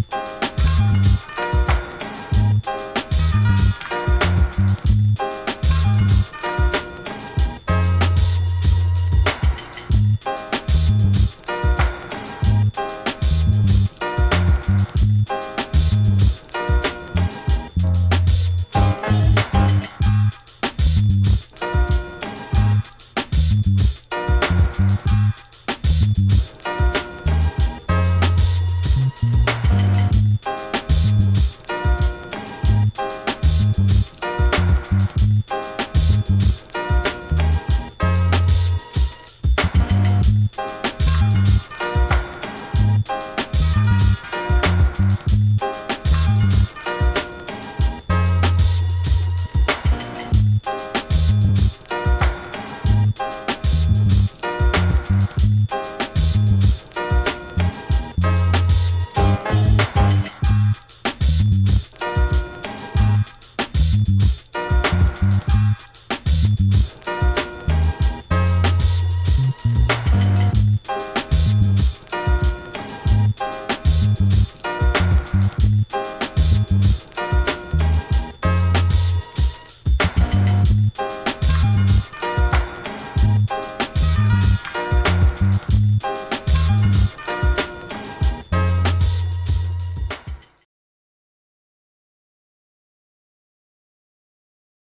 Mm-hmm.